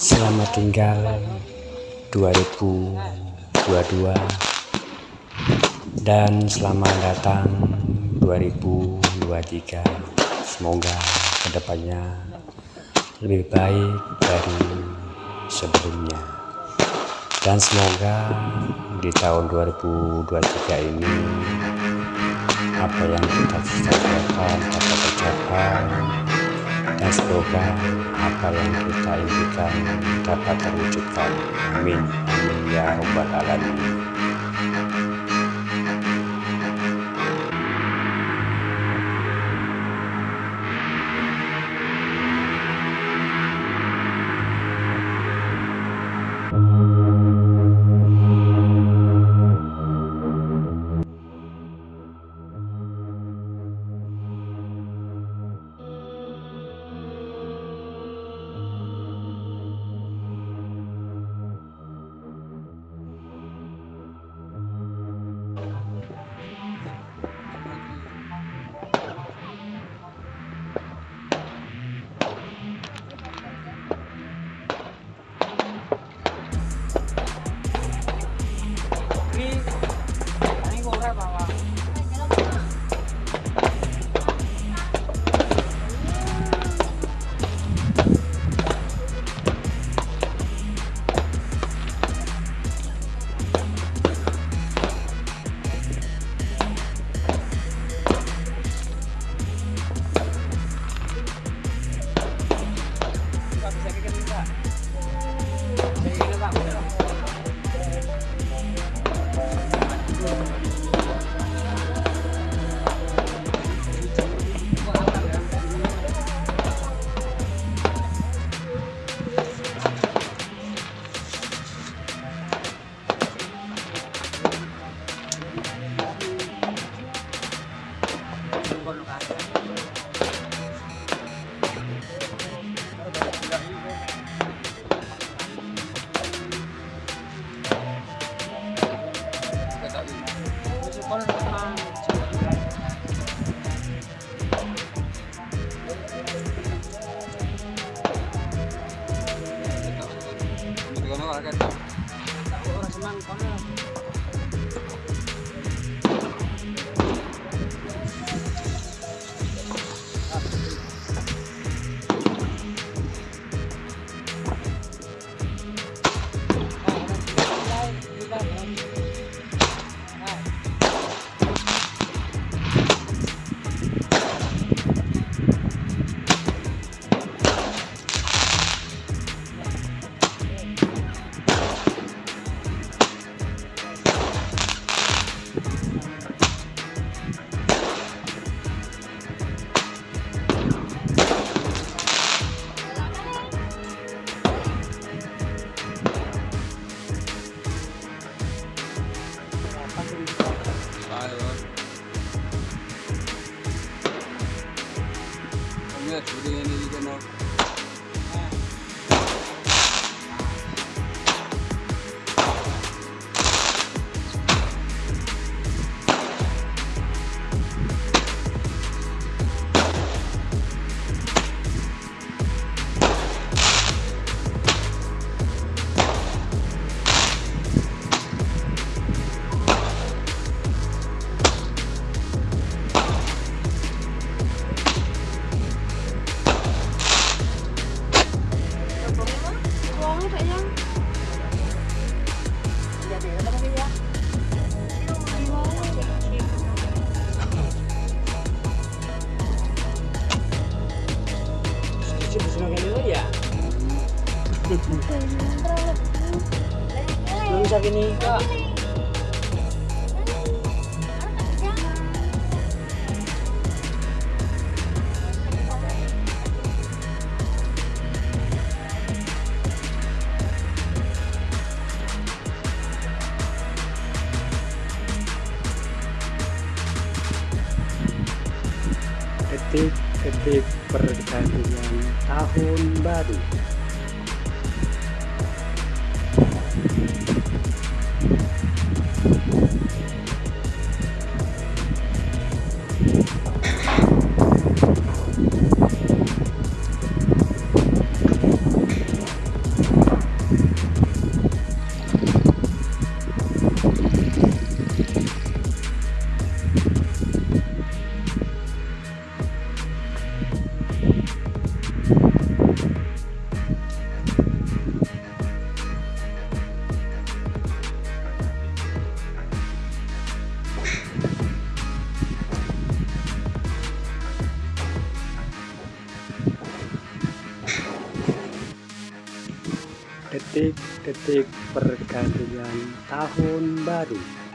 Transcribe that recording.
Selamat tinggal 2022 dan selamat datang 2023. Semoga ke depannya lebih baik dari sebelumnya. Dan semoga di tahun 2023 ini apa yang kita cita-citakan dapat tercapai dan semoga apa yang kita impikan dapat terwujudkan? Amin. Amin ya robbal alamin acá está. that today Bisa gini kak. detik-detik pergantian tahun baru detik-detik pergantian tahun baru.